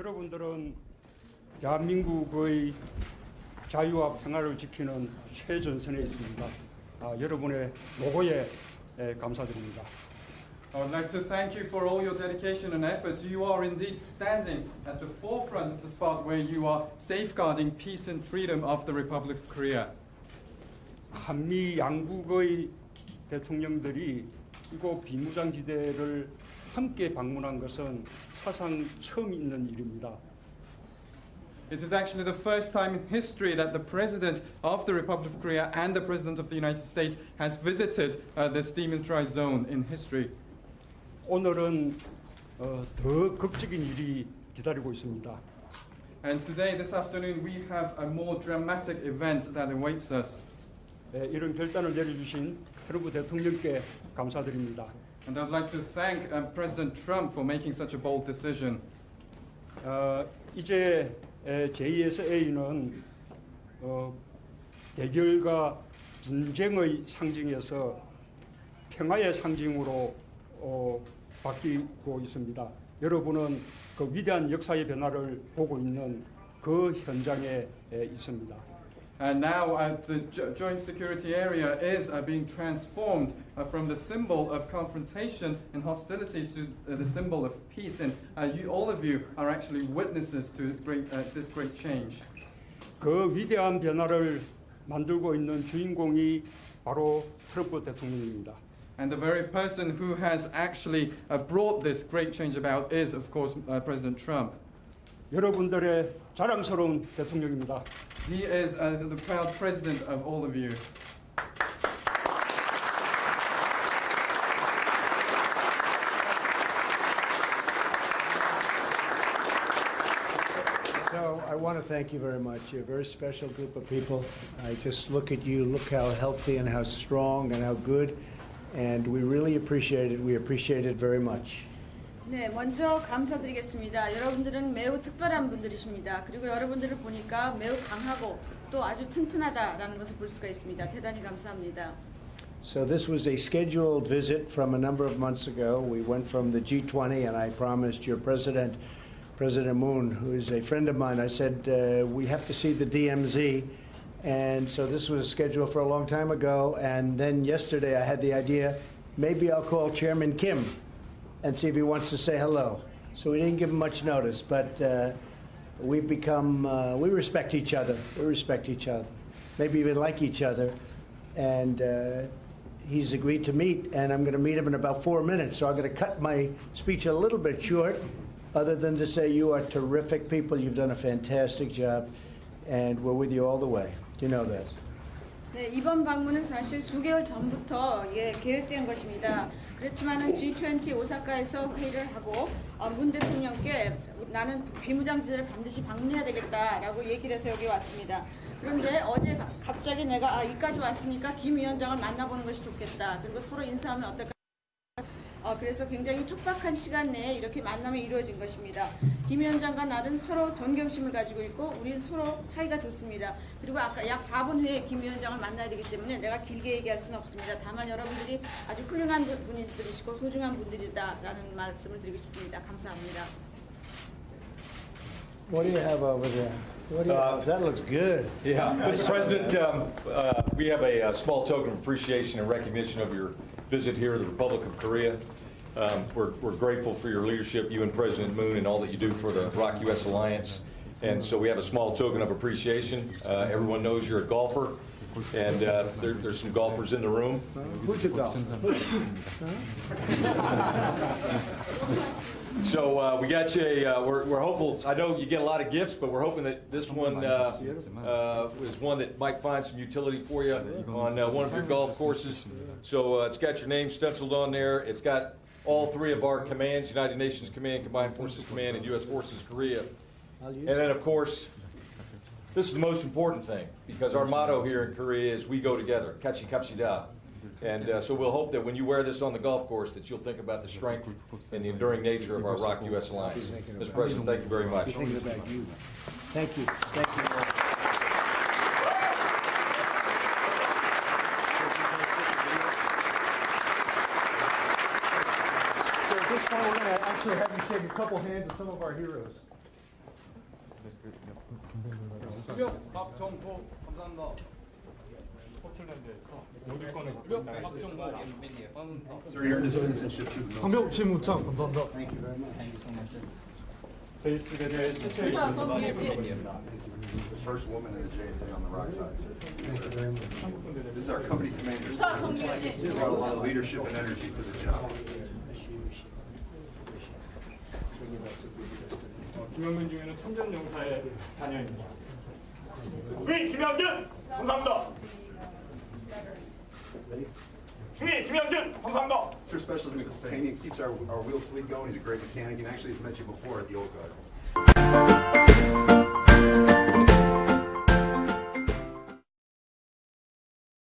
여러분들은 대한민국의 자유와 평화를 지키는 최전선에 있습니다. 아, 여러분의 노고에 에, 감사드립니다. I would like to thank you for all your dedication and efforts. You are indeed standing at the forefront of the spot where you are safeguarding peace and freedom of the Republic of Korea. 한미 양국의 대통령들이 이곳 비무장지대를 함께 방문한 것은 사상 처음 있는 일입니다. It is actually the first time in history that the President of the Republic of Korea and the President of the United States has visited uh, this demilitarized zone in history. 오늘은 어, 더 극적인 일이 기다리고 있습니다. And today, this afternoon, we have a more dramatic event that awaits us. 에, 이런 결단을 내려주신 트럼프 대통령께 감사드립니다. And I'd like to thank um, President Trump for making such a bold decision. 어, 이제 에, JSA는 어, 대결과 분쟁의 상징에서 평화의 상징으로 어, 바뀌고 있습니다. 여러분은 그 위대한 역사의 변화를 보고 있는 그 현장에 에, 있습니다. And now uh, the jo- joint security area is uh, being transformed uh, from the symbol of confrontation and hostilities to uh, the symbol of peace. And uh, you, all of you are actually witnesses to great, uh, this great change. 그 위대한 변화를 만들고 있는 주인공이 바로 트럼프 대통령입니다. And the very person who has actually uh, brought this great change about is, of course, uh, President Trump. 여러분들의 자랑스러운 대통령입니다. He is uh, the proud president of all of you. So I want to thank you very much. You're a very special group of people. I just look at you, look how healthy and how strong and how good, and we really appreciate it. We appreciate it very much. 네, 먼저 감사드리겠습니다. 여러분들은 매우 특별한 분들이십니다. 그리고 여러분들을 보니까 매우 강하고 또 아주 튼튼하다라는 것을 볼 수가 있습니다. 대단히 감사합니다. So this was a scheduled visit from a number of months ago. We went from the G20, and I promised your president, President Moon, who is a friend of mine, I said uh, we have to see the DMZ. And so this was scheduled for a long time ago. And then yesterday, I had the idea maybe I'll call Chairman Kim and see if he wants to say hello. So we didn't give him much notice, but uh, we've become, uh, we respect each other. We respect each other. Maybe even like each other. And uh, he's agreed to meet, and I'm going to meet him in about four minutes. So I'm going to cut my speech a little bit short, other than to say you are terrific people. You've done a fantastic job, and we're with you all the way. You know that. 네, 이번 방문은 사실 수개월 전부터 예, 계획된 것입니다. 그렇지만은 G20 오사카에서 회의를 하고 어, 문 대통령께 나는 비무장지대를 반드시 방문해야 되겠다라고 얘기를 해서 여기 왔습니다. 그런데 어제 가- 갑자기 내가 아, 이까지 왔으니까 김 위원장을 만나보는 것이 좋겠다. 그리고 서로 인사하면 어떨까? 어, 그래서 굉장히 촉박한 시간 내에 이렇게 만남이 이루어진 것입니다. 김 위원장과 나는 서로 존경심을 가지고 있고 우리 서로 사이가 좋습니다. 그리고 아까 약 4분 후에 김 위원장을 만나야 되기 때문에 내가 길게 얘기할 수는 없습니다. 다만 여러분들이 아주 훌륭한 분- 분들이시고 소중한 분들이다라는 말씀을 드리고 싶습니다. 감사합니다. What do you have over there? What do you Uh? That looks good. Yeah, Mr. President, um, uh, we have a uh, small token of appreciation and recognition of your visit here to the Republic of Korea. Um, We're we're grateful for your leadership, you and President Moon, and all that you do for the ROK U.S. Alliance. And so we have a small token of appreciation. Uh, Everyone knows you're a golfer, and uh, there- there's some golfers in the room. Who's a golf? So uh, we got you, a, uh, we're we're hopeful, I know you get a lot of gifts, but we're hoping that this one uh, uh, is one that might find some utility for you on uh, one of your golf courses. So uh, it's got your name stenciled on there. It's got all three of our commands, United Nations Command, Combined Forces Command, and U.S. Forces Korea. And then, of course, this is the most important thing, because our motto here in Korea is "We go together." Kachi kapsi da. And uh, so we'll hope that when you wear this on the golf course, that you'll think about the strength and the enduring nature of our ROK U.S. Alliance. Mr. President, thank you very much. Thank you. Thank you. So at this point, we're going to actually have you shake a couple hands of some of our heroes. 수고하셨습니다. Sir, you earned a citizenship through the military. Thank you very much. Thank you so much, the, first woman in the JSA on the ROK side, sir. This is our company commander. He brought a lot of leadership and energy to the job. 김영근 주의 김영준 감사합니다. Sir Specialist McPaney keeps our, our wheel fleet going. He's a great mechanic. And actually, he's met you before at the old guard.